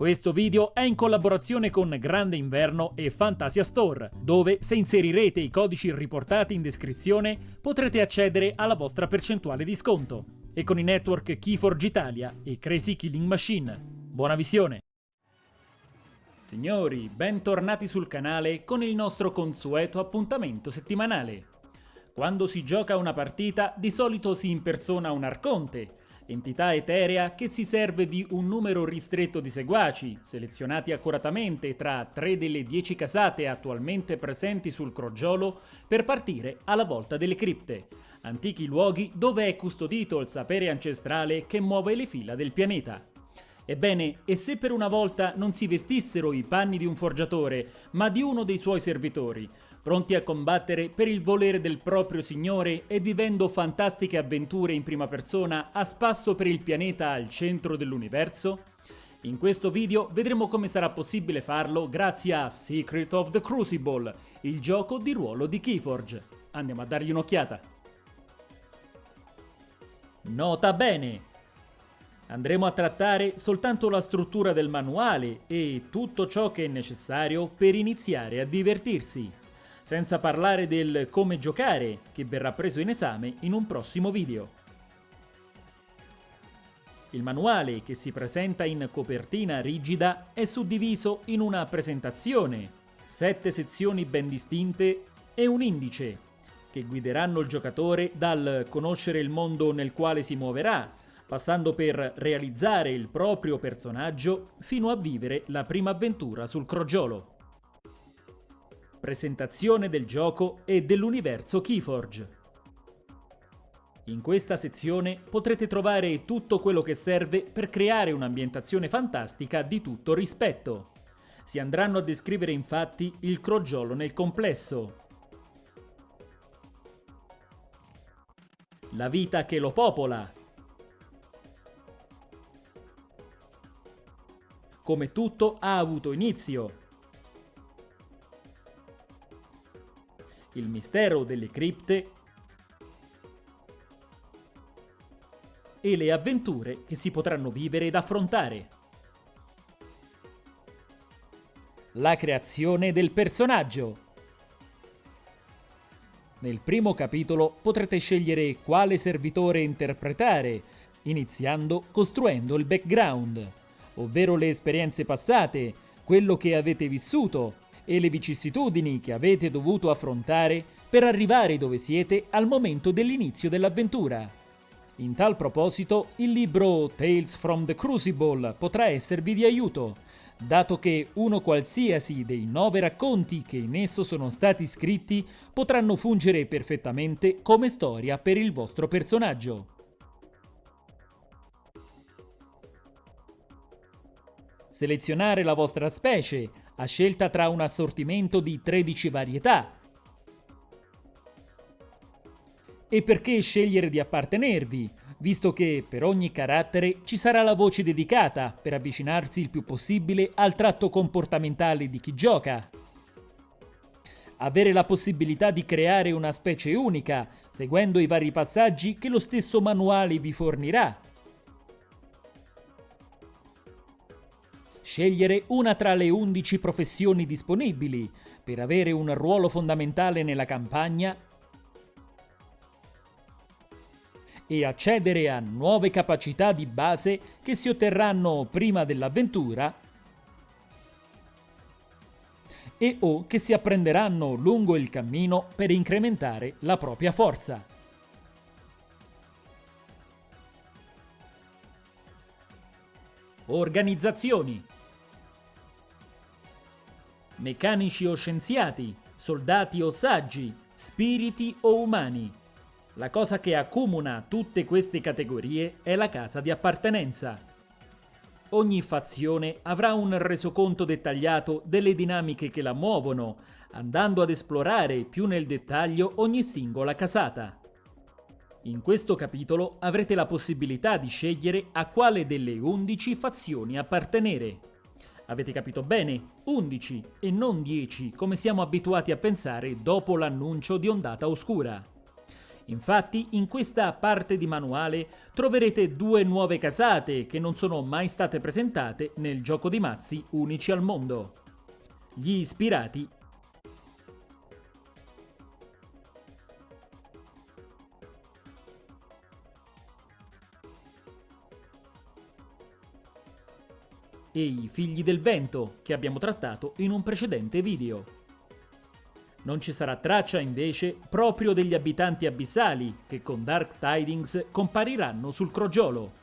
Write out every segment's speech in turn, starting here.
Questo video è in collaborazione con Grande Inverno e Fantasia Store, dove se inserirete i codici riportati in descrizione potrete accedere alla vostra percentuale di sconto. E con i network Keyforge Italia e Crazy Killing Machine. Buona visione! Signori, bentornati sul canale con il nostro consueto appuntamento settimanale. Quando si gioca una partita di solito si impersona un arconte, entità eterea che si serve di un numero ristretto di seguaci, selezionati accuratamente tra tre delle dieci casate attualmente presenti sul crogiolo per partire alla volta delle cripte, antichi luoghi dove è custodito il sapere ancestrale che muove le fila del pianeta. Ebbene, e se per una volta non si vestissero i panni di un forgiatore, ma di uno dei suoi servitori, pronti a combattere per il volere del proprio Signore e vivendo fantastiche avventure in prima persona a spasso per il pianeta al centro dell'universo? In questo video vedremo come sarà possibile farlo grazie a Secret of the Crucible, il gioco di ruolo di Keyforge. Andiamo a dargli un'occhiata. Nota bene! Andremo a trattare soltanto la struttura del manuale e tutto ciò che è necessario per iniziare a divertirsi senza parlare del come giocare che verrà preso in esame in un prossimo video. Il manuale, che si presenta in copertina rigida, è suddiviso in una presentazione, sette sezioni ben distinte e un indice, che guideranno il giocatore dal conoscere il mondo nel quale si muoverà, passando per realizzare il proprio personaggio fino a vivere la prima avventura sul crogiolo presentazione del gioco e dell'universo Keyforge. In questa sezione potrete trovare tutto quello che serve per creare un'ambientazione fantastica di tutto rispetto. Si andranno a descrivere infatti il crogiolo nel complesso, la vita che lo popola, come tutto ha avuto inizio, il mistero delle cripte e le avventure che si potranno vivere ed affrontare. La creazione del personaggio. Nel primo capitolo potrete scegliere quale servitore interpretare, iniziando costruendo il background, ovvero le esperienze passate, quello che avete vissuto e le vicissitudini che avete dovuto affrontare per arrivare dove siete al momento dell'inizio dell'avventura. In tal proposito, il libro Tales from the Crucible potrà esservi di aiuto, dato che uno qualsiasi dei nove racconti che in esso sono stati scritti potranno fungere perfettamente come storia per il vostro personaggio. Selezionare la vostra specie, a scelta tra un assortimento di 13 varietà. E perché scegliere di appartenervi, visto che per ogni carattere ci sarà la voce dedicata per avvicinarsi il più possibile al tratto comportamentale di chi gioca. Avere la possibilità di creare una specie unica, seguendo i vari passaggi che lo stesso manuale vi fornirà Scegliere una tra le 11 professioni disponibili per avere un ruolo fondamentale nella campagna e accedere a nuove capacità di base che si otterranno prima dell'avventura e o che si apprenderanno lungo il cammino per incrementare la propria forza. Organizzazioni meccanici o scienziati, soldati o saggi, spiriti o umani. La cosa che accomuna tutte queste categorie è la casa di appartenenza. Ogni fazione avrà un resoconto dettagliato delle dinamiche che la muovono, andando ad esplorare più nel dettaglio ogni singola casata. In questo capitolo avrete la possibilità di scegliere a quale delle 11 fazioni appartenere. Avete capito bene? 11 e non 10 come siamo abituati a pensare dopo l'annuncio di Ondata Oscura. Infatti in questa parte di manuale troverete due nuove casate che non sono mai state presentate nel gioco di mazzi unici al mondo. Gli ispirati e i figli del vento che abbiamo trattato in un precedente video. Non ci sarà traccia invece proprio degli abitanti abissali che con Dark Tidings compariranno sul crogiolo.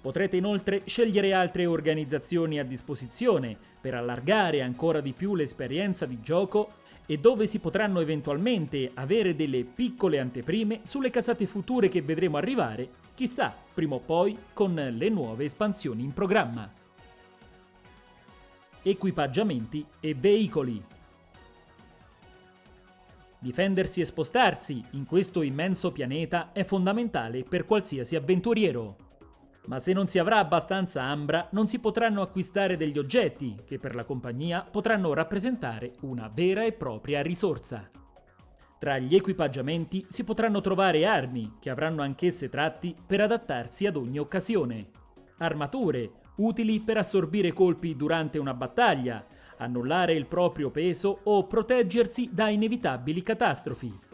Potrete inoltre scegliere altre organizzazioni a disposizione per allargare ancora di più l'esperienza di gioco e dove si potranno eventualmente avere delle piccole anteprime sulle casate future che vedremo arrivare, chissà, prima o poi con le nuove espansioni in programma. Equipaggiamenti e veicoli Difendersi e spostarsi in questo immenso pianeta è fondamentale per qualsiasi avventuriero. Ma se non si avrà abbastanza ambra, non si potranno acquistare degli oggetti che per la compagnia potranno rappresentare una vera e propria risorsa. Tra gli equipaggiamenti si potranno trovare armi, che avranno anch'esse tratti per adattarsi ad ogni occasione, armature, utili per assorbire colpi durante una battaglia, annullare il proprio peso o proteggersi da inevitabili catastrofi.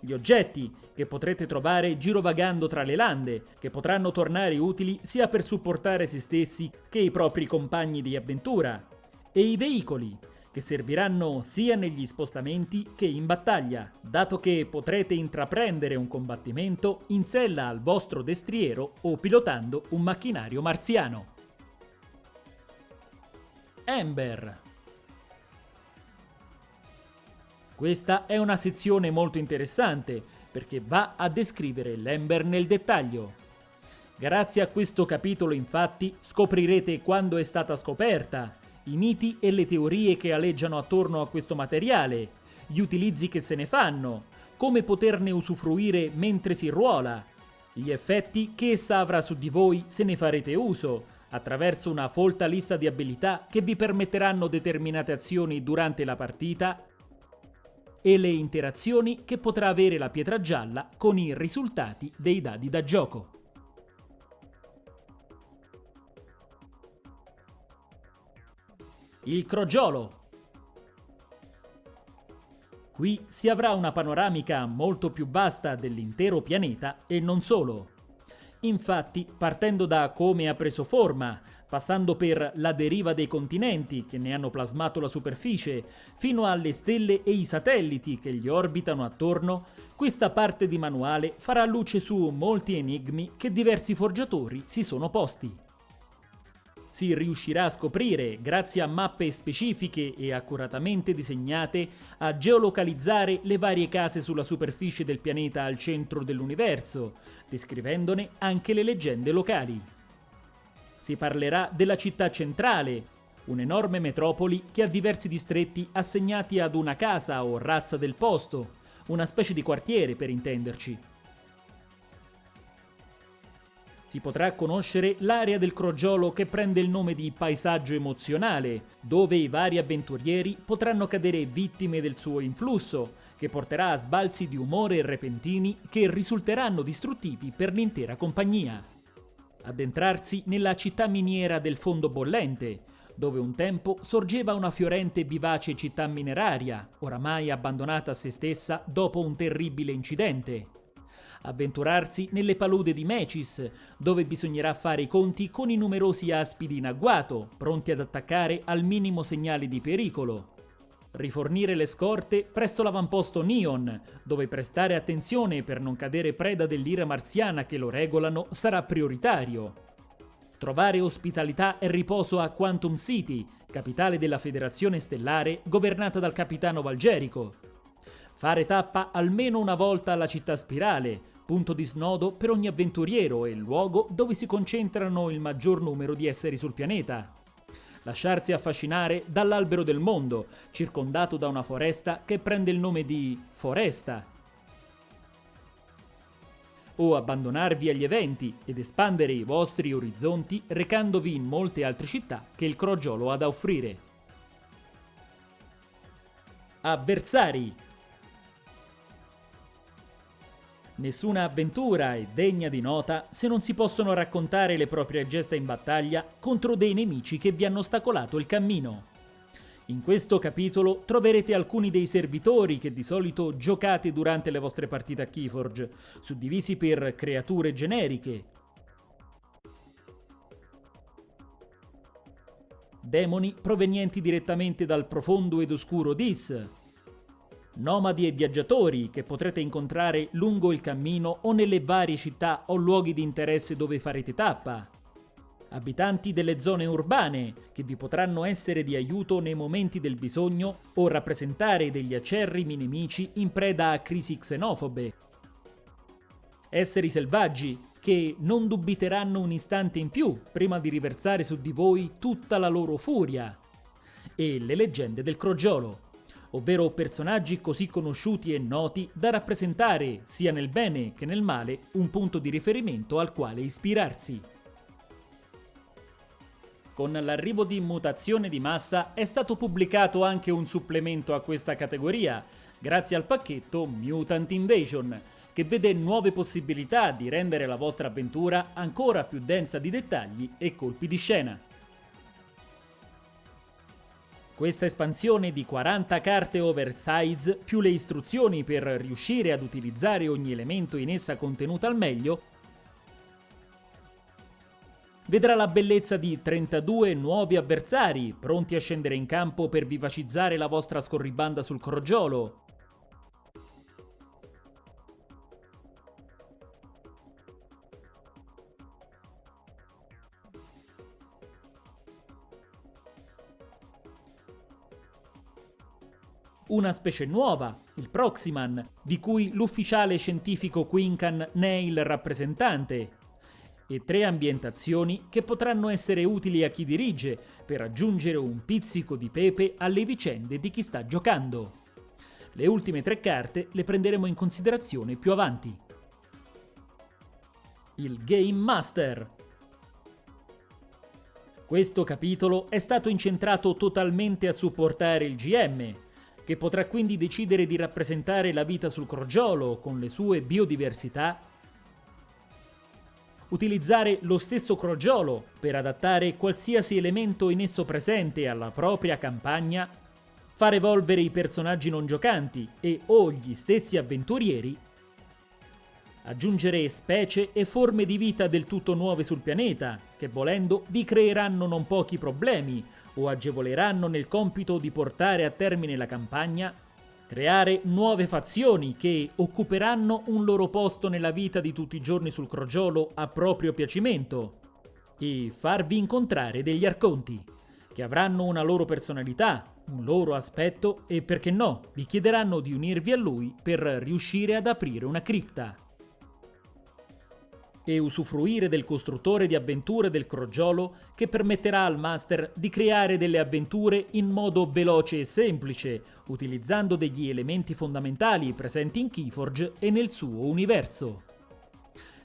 Gli oggetti che potrete trovare girovagando tra le lande, che potranno tornare utili sia per supportare se stessi che i propri compagni di avventura, e i veicoli, che serviranno sia negli spostamenti che in battaglia, dato che potrete intraprendere un combattimento in sella al vostro destriero o pilotando un macchinario marziano. Ember Questa è una sezione molto interessante perché va a descrivere l'Ember nel dettaglio. Grazie a questo capitolo infatti scoprirete quando è stata scoperta, i miti e le teorie che aleggiano attorno a questo materiale, gli utilizzi che se ne fanno, come poterne usufruire mentre si ruola, gli effetti che essa avrà su di voi se ne farete uso, attraverso una folta lista di abilità che vi permetteranno determinate azioni durante la partita e le interazioni che potrà avere la pietra gialla con i risultati dei dadi da gioco. Il crogiolo. Qui si avrà una panoramica molto più vasta dell'intero pianeta e non solo. Infatti, partendo da come ha preso forma, passando per la deriva dei continenti che ne hanno plasmato la superficie, fino alle stelle e i satelliti che gli orbitano attorno, questa parte di manuale farà luce su molti enigmi che diversi forgiatori si sono posti. Si riuscirà a scoprire, grazie a mappe specifiche e accuratamente disegnate, a geolocalizzare le varie case sulla superficie del pianeta al centro dell'universo, descrivendone anche le leggende locali. Si parlerà della città centrale, un'enorme metropoli che ha diversi distretti assegnati ad una casa o razza del posto, una specie di quartiere per intenderci. Si potrà conoscere l'area del crogiolo che prende il nome di paesaggio emozionale, dove i vari avventurieri potranno cadere vittime del suo influsso, che porterà a sbalzi di umore repentini che risulteranno distruttivi per l'intera compagnia addentrarsi nella città miniera del fondo bollente, dove un tempo sorgeva una fiorente e vivace città mineraria, oramai abbandonata a se stessa dopo un terribile incidente. Avventurarsi nelle palude di Mecis, dove bisognerà fare i conti con i numerosi aspidi in agguato, pronti ad attaccare al minimo segnale di pericolo, rifornire le scorte presso l'avamposto Neon, dove prestare attenzione per non cadere preda dell'ira marziana che lo regolano sarà prioritario. Trovare ospitalità e riposo a Quantum City, capitale della Federazione Stellare governata dal capitano Valgerico. Fare tappa almeno una volta alla città spirale, punto di snodo per ogni avventuriero e luogo dove si concentrano il maggior numero di esseri sul pianeta lasciarsi affascinare dall'albero del mondo, circondato da una foresta che prende il nome di foresta. O abbandonarvi agli eventi ed espandere i vostri orizzonti recandovi in molte altre città che il crogiolo ha da offrire. Avversari Nessuna avventura è degna di nota se non si possono raccontare le proprie gesta in battaglia contro dei nemici che vi hanno ostacolato il cammino. In questo capitolo troverete alcuni dei servitori che di solito giocate durante le vostre partite a Keyforge, suddivisi per creature generiche, demoni provenienti direttamente dal profondo ed oscuro Dis, nomadi e viaggiatori che potrete incontrare lungo il cammino o nelle varie città o luoghi di interesse dove farete tappa, abitanti delle zone urbane che vi potranno essere di aiuto nei momenti del bisogno o rappresentare degli acerrimi nemici in preda a crisi xenofobe, esseri selvaggi che non dubiteranno un istante in più prima di riversare su di voi tutta la loro furia, e le leggende del crogiolo ovvero personaggi così conosciuti e noti da rappresentare, sia nel bene che nel male, un punto di riferimento al quale ispirarsi. Con l'arrivo di Mutazione di Massa è stato pubblicato anche un supplemento a questa categoria, grazie al pacchetto Mutant Invasion, che vede nuove possibilità di rendere la vostra avventura ancora più densa di dettagli e colpi di scena. Questa espansione di 40 carte oversize più le istruzioni per riuscire ad utilizzare ogni elemento in essa contenuto al meglio vedrà la bellezza di 32 nuovi avversari pronti a scendere in campo per vivacizzare la vostra scorribanda sul crogiolo, una specie nuova, il Proximan, di cui l'ufficiale scientifico Quincan ne è il rappresentante, e tre ambientazioni che potranno essere utili a chi dirige per aggiungere un pizzico di pepe alle vicende di chi sta giocando. Le ultime tre carte le prenderemo in considerazione più avanti. Il Game Master. Questo capitolo è stato incentrato totalmente a supportare il GM, che potrà quindi decidere di rappresentare la vita sul crogiolo con le sue biodiversità, utilizzare lo stesso crogiolo per adattare qualsiasi elemento in esso presente alla propria campagna, far evolvere i personaggi non giocanti e o gli stessi avventurieri, aggiungere specie e forme di vita del tutto nuove sul pianeta, che volendo vi creeranno non pochi problemi, o agevoleranno nel compito di portare a termine la campagna, creare nuove fazioni che occuperanno un loro posto nella vita di tutti i giorni sul crogiolo a proprio piacimento? E farvi incontrare degli arconti, che avranno una loro personalità, un loro aspetto e perché no, vi chiederanno di unirvi a lui per riuscire ad aprire una cripta e usufruire del costruttore di avventure del crogiolo che permetterà al master di creare delle avventure in modo veloce e semplice, utilizzando degli elementi fondamentali presenti in Keyforge e nel suo universo.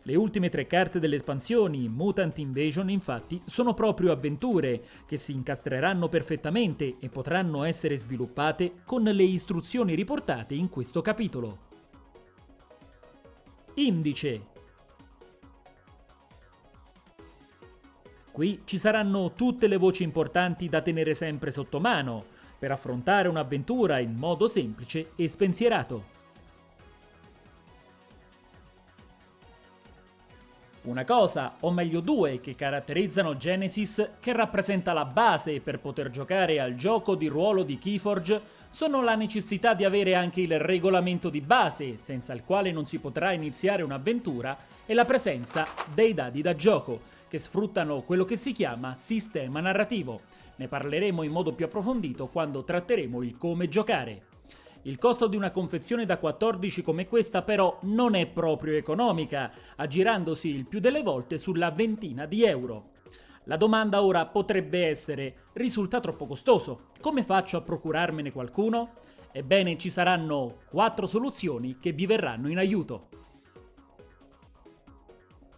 Le ultime tre carte delle espansioni Mutant Invasion infatti sono proprio avventure che si incastreranno perfettamente e potranno essere sviluppate con le istruzioni riportate in questo capitolo. Indice Qui ci saranno tutte le voci importanti da tenere sempre sotto mano, per affrontare un'avventura in modo semplice e spensierato. Una cosa, o meglio due, che caratterizzano Genesis, che rappresenta la base per poter giocare al gioco di ruolo di Keyforge, sono la necessità di avere anche il regolamento di base, senza il quale non si potrà iniziare un'avventura, e la presenza dei dadi da gioco, che sfruttano quello che si chiama sistema narrativo. Ne parleremo in modo più approfondito quando tratteremo il come giocare. Il costo di una confezione da 14 come questa però non è proprio economica, aggirandosi il più delle volte sulla ventina di euro. La domanda ora potrebbe essere, risulta troppo costoso, come faccio a procurarmene qualcuno? Ebbene ci saranno 4 soluzioni che vi verranno in aiuto.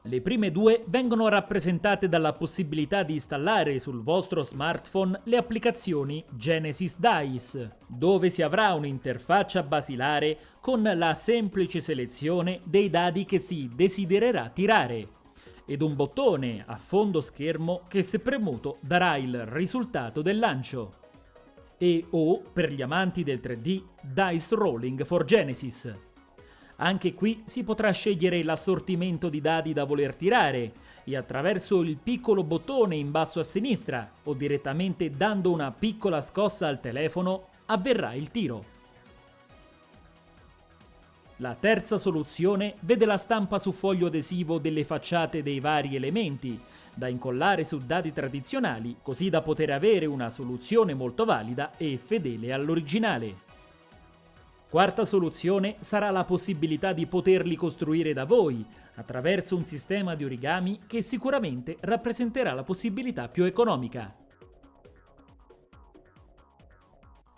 Le prime due vengono rappresentate dalla possibilità di installare sul vostro smartphone le applicazioni Genesis Dice, dove si avrà un'interfaccia basilare con la semplice selezione dei dadi che si desidererà tirare ed un bottone a fondo schermo che se premuto darà il risultato del lancio. E o, per gli amanti del 3D, Dice Rolling for Genesis. Anche qui si potrà scegliere l'assortimento di dadi da voler tirare e attraverso il piccolo bottone in basso a sinistra o direttamente dando una piccola scossa al telefono avverrà il tiro. La terza soluzione vede la stampa su foglio adesivo delle facciate dei vari elementi, da incollare su dati tradizionali così da poter avere una soluzione molto valida e fedele all'originale. Quarta soluzione sarà la possibilità di poterli costruire da voi, attraverso un sistema di origami che sicuramente rappresenterà la possibilità più economica.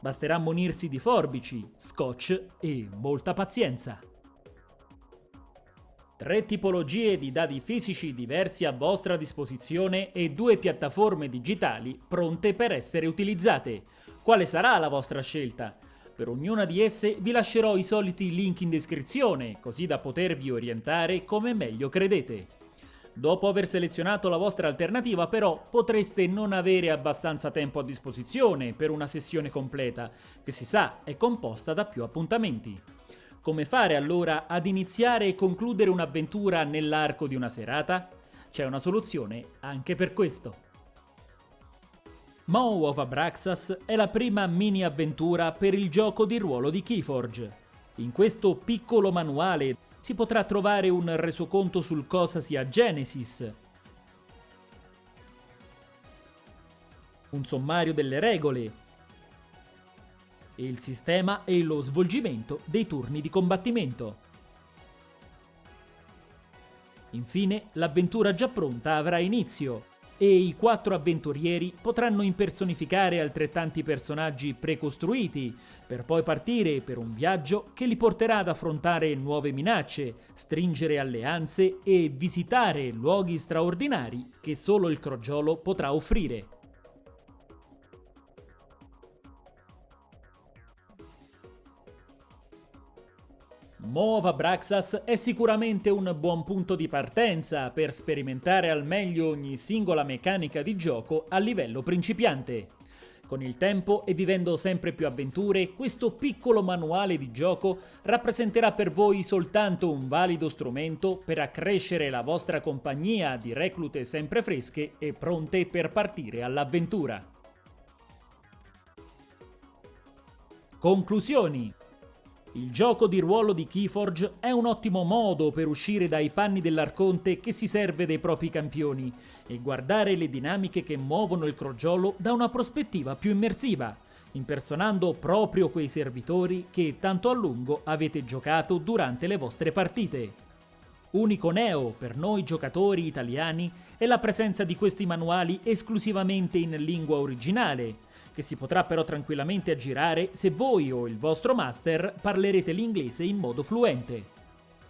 Basterà munirsi di forbici, scotch e molta pazienza. Tre tipologie di dadi fisici diversi a vostra disposizione e due piattaforme digitali pronte per essere utilizzate. Quale sarà la vostra scelta? Per ognuna di esse vi lascerò i soliti link in descrizione, così da potervi orientare come meglio credete. Dopo aver selezionato la vostra alternativa però potreste non avere abbastanza tempo a disposizione per una sessione completa, che si sa è composta da più appuntamenti. Come fare allora ad iniziare e concludere un'avventura nell'arco di una serata? C'è una soluzione anche per questo. Moe of Abraxas è la prima mini avventura per il gioco di ruolo di Keyforge. In questo piccolo manuale si potrà trovare un resoconto sul cosa sia Genesis, un sommario delle regole il sistema e lo svolgimento dei turni di combattimento. Infine, l'avventura già pronta avrà inizio e i quattro avventurieri potranno impersonificare altrettanti personaggi precostruiti, per poi partire per un viaggio che li porterà ad affrontare nuove minacce, stringere alleanze e visitare luoghi straordinari che solo il crogiolo potrà offrire. Mova Braxas è sicuramente un buon punto di partenza per sperimentare al meglio ogni singola meccanica di gioco a livello principiante. Con il tempo e vivendo sempre più avventure, questo piccolo manuale di gioco rappresenterà per voi soltanto un valido strumento per accrescere la vostra compagnia di reclute sempre fresche e pronte per partire all'avventura. Conclusioni il gioco di ruolo di Keyforge è un ottimo modo per uscire dai panni dell'arconte che si serve dei propri campioni e guardare le dinamiche che muovono il crogiolo da una prospettiva più immersiva, impersonando proprio quei servitori che tanto a lungo avete giocato durante le vostre partite. Unico neo per noi giocatori italiani è la presenza di questi manuali esclusivamente in lingua originale, che si potrà però tranquillamente aggirare se voi o il vostro master parlerete l'inglese in modo fluente.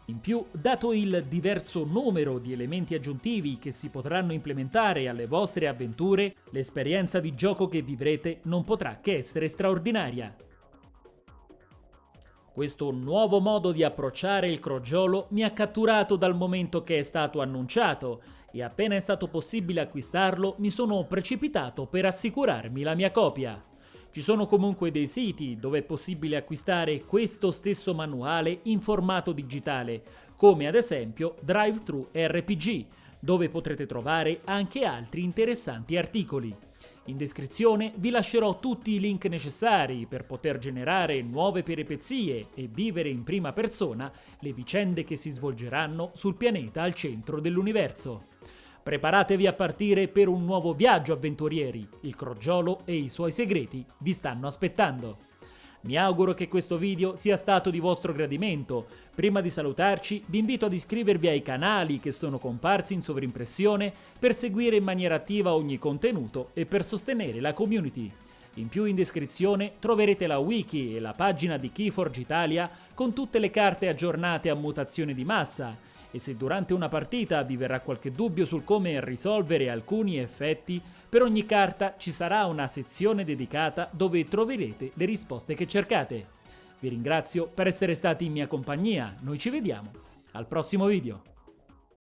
In più, dato il diverso numero di elementi aggiuntivi che si potranno implementare alle vostre avventure, l'esperienza di gioco che vivrete non potrà che essere straordinaria. Questo nuovo modo di approcciare il crogiolo mi ha catturato dal momento che è stato annunciato e appena è stato possibile acquistarlo mi sono precipitato per assicurarmi la mia copia. Ci sono comunque dei siti dove è possibile acquistare questo stesso manuale in formato digitale, come ad esempio DriveThru RPG, dove potrete trovare anche altri interessanti articoli. In descrizione vi lascerò tutti i link necessari per poter generare nuove peripezie e vivere in prima persona le vicende che si svolgeranno sul pianeta al centro dell'universo. Preparatevi a partire per un nuovo viaggio avventurieri, il crogiolo e i suoi segreti vi stanno aspettando. Mi auguro che questo video sia stato di vostro gradimento. Prima di salutarci vi invito ad iscrivervi ai canali che sono comparsi in sovrimpressione per seguire in maniera attiva ogni contenuto e per sostenere la community. In più in descrizione troverete la wiki e la pagina di Keyforge Italia con tutte le carte aggiornate a mutazione di massa E se durante una partita vi verrà qualche dubbio sul come risolvere alcuni effetti, per ogni carta ci sarà una sezione dedicata dove troverete le risposte che cercate. Vi ringrazio per essere stati in mia compagnia, noi ci vediamo al prossimo video.